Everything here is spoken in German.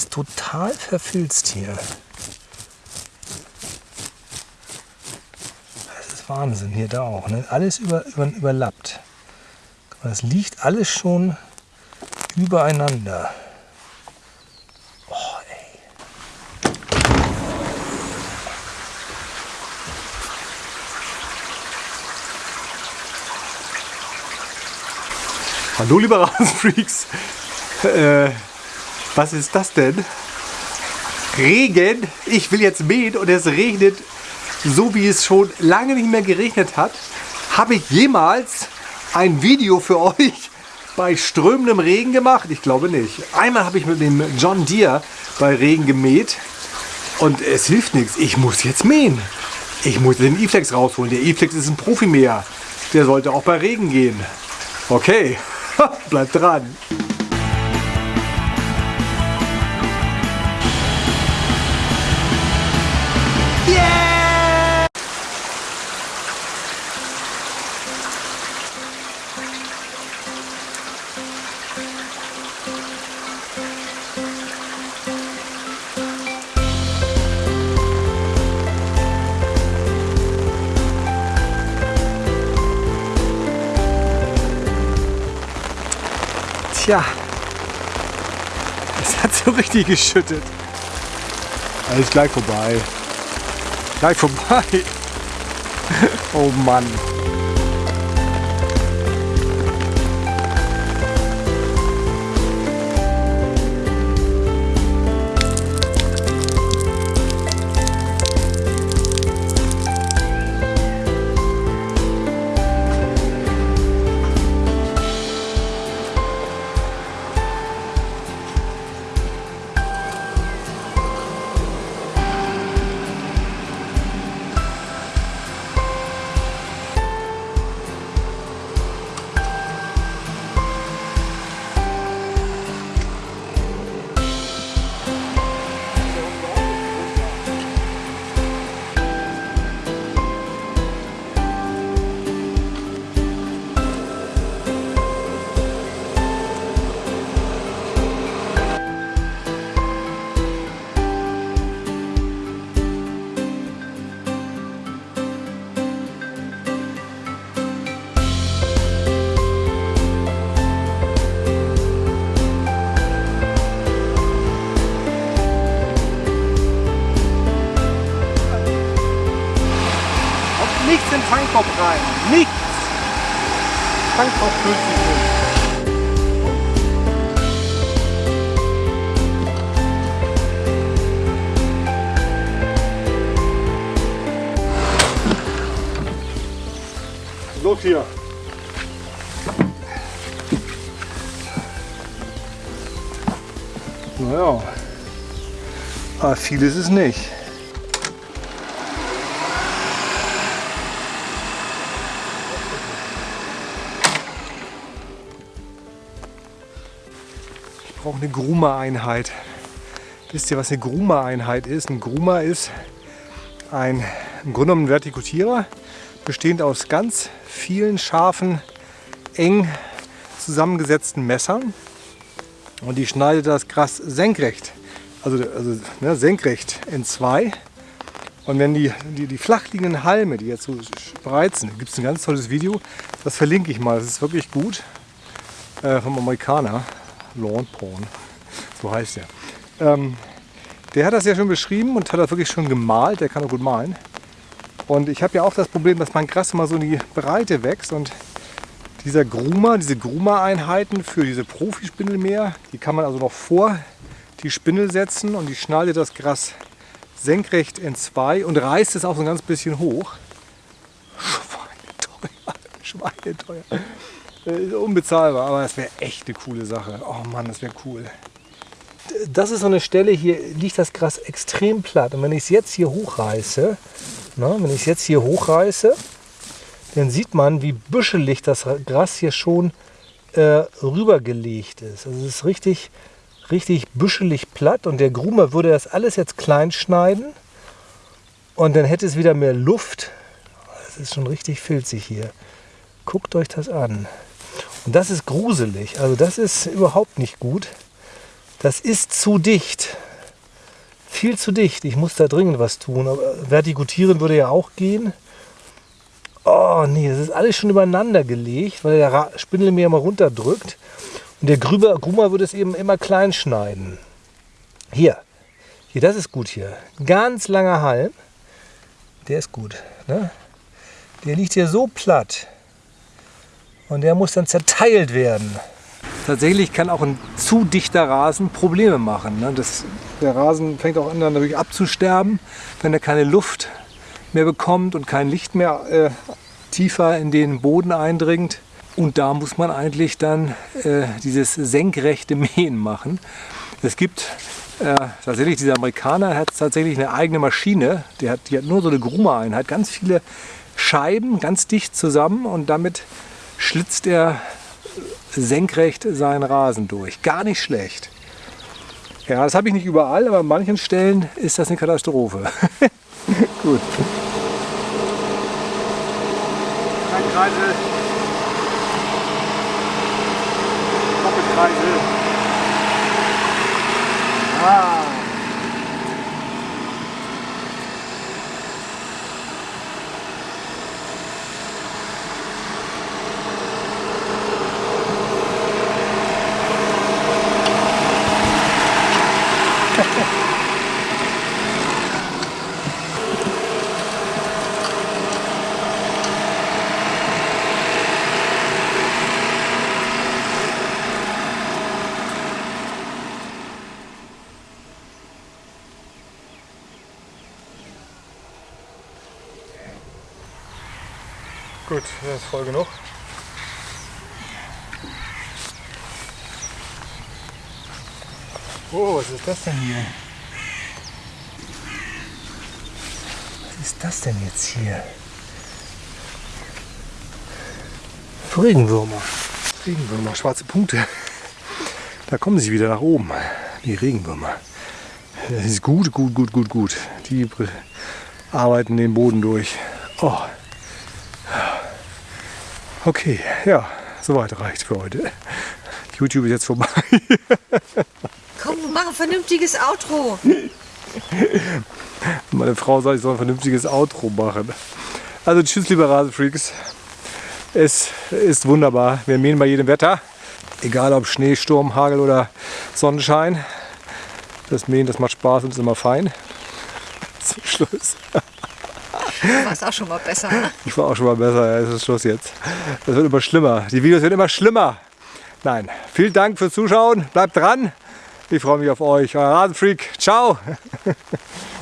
ist total verfilzt hier. Das ist Wahnsinn hier da auch. Ne? Alles über, über, überlappt. Das liegt alles schon übereinander. Oh, ey. Hallo liebe Rasenfreaks. Äh, was ist das denn? Regen. Ich will jetzt mähen und es regnet so wie es schon lange nicht mehr geregnet hat. Habe ich jemals ein Video für euch bei strömendem Regen gemacht? Ich glaube nicht. Einmal habe ich mit dem John Deere bei Regen gemäht und es hilft nichts. Ich muss jetzt mähen. Ich muss den E-Flex rausholen. Der E-Flex ist ein Profimäher. Der sollte auch bei Regen gehen. Okay, bleibt dran. Tja, es hat so richtig geschüttet. Alles gleich vorbei. Gleich vorbei. Oh Mann. Nichts in den Fangkorb rein. Nichts. Fangkorb füllt sich nicht. Los hier. Naja, aber viel ist es nicht. Brauche eine Gruma-Einheit. Wisst ihr, was eine Gruma-Einheit ist? Ein Gruma ist ein im Grunde genommen ein Vertikutierer, bestehend aus ganz vielen scharfen, eng zusammengesetzten Messern. Und die schneidet das Gras senkrecht, also, also ne, senkrecht in zwei. Und wenn die, die, die flach liegenden Halme, die jetzt so spreizen, gibt es ein ganz tolles Video, das verlinke ich mal, das ist wirklich gut, äh, vom Amerikaner, Lawn Porn, so heißt der. Ähm, der hat das ja schon beschrieben und hat das wirklich schon gemalt, der kann auch gut malen. Und ich habe ja auch das Problem, dass mein Gras immer so in die Breite wächst und dieser Gruma, diese Gruma-Einheiten für diese Profispindelmäher, die kann man also noch vor die Spindel setzen und die schneidet das Gras senkrecht in zwei und reißt es auch so ein ganz bisschen hoch. Schweineteuer, schweineteuer. Äh, unbezahlbar, aber das wäre echt eine coole Sache. Oh Mann, das wäre cool. Das ist so eine Stelle, hier liegt das Gras extrem platt. Und wenn ich es jetzt hier hochreiße, na, wenn ich es jetzt hier hochreiße, dann sieht man, wie büschelig das Gras hier schon äh, rübergelegt ist. Also es ist richtig, richtig büschelig platt und der Grumer würde das alles jetzt klein schneiden und dann hätte es wieder mehr Luft. Es ist schon richtig filzig hier. Guckt euch das an. Und das ist gruselig. Also das ist überhaupt nicht gut. Das ist zu dicht. Viel zu dicht. Ich muss da dringend was tun. Aber vertikutieren würde ja auch gehen. Oh nee, das ist alles schon übereinander gelegt, weil der Spindel mir immer runterdrückt. Und der Grüber, Gruma würde es eben immer klein schneiden. Hier, hier, das ist gut hier. Ganz langer Halm. Der ist gut. Ne? Der liegt hier so platt. Und der muss dann zerteilt werden. Tatsächlich kann auch ein zu dichter Rasen Probleme machen. Ne? Das, der Rasen fängt auch an, dann natürlich abzusterben, wenn er keine Luft mehr bekommt und kein Licht mehr äh, tiefer in den Boden eindringt. Und da muss man eigentlich dann äh, dieses senkrechte Mähen machen. Es gibt äh, tatsächlich, dieser Amerikaner hat tatsächlich eine eigene Maschine. Die hat, die hat nur so eine Gruma-Einheit, ganz viele Scheiben, ganz dicht zusammen und damit schlitzt er senkrecht seinen Rasen durch. Gar nicht schlecht. Ja, das habe ich nicht überall, aber an manchen Stellen ist das eine Katastrophe. Gut. Ein Kreisel. Doppelkreisel. Ah. Gut, das ist voll genug. Oh, was ist das denn hier? Was ist das denn jetzt hier? Regenwürmer. Regenwürmer, schwarze Punkte. Da kommen sie wieder nach oben. Die Regenwürmer. Das ist gut, gut, gut, gut, gut. Die arbeiten den Boden durch. Oh. Okay, ja, soweit reicht für heute. YouTube ist jetzt vorbei. Komm, mach ein vernünftiges Outro. Meine Frau sagt, ich soll ein vernünftiges Outro machen. Also tschüss, liebe Rasenfreaks. Es ist wunderbar. Wir mähen bei jedem Wetter. Egal ob Schnee, Sturm, Hagel oder Sonnenschein. Das Mähen, das macht Spaß und ist immer fein. Zum Schluss. Du warst auch schon mal besser. ne? Ich war auch schon mal besser. Ja, es ist Schluss jetzt. Das wird immer schlimmer. Die Videos werden immer schlimmer. Nein. Vielen Dank fürs Zuschauen. Bleibt dran. Ich freue mich auf euch. Euer Rasenfreak. Ciao.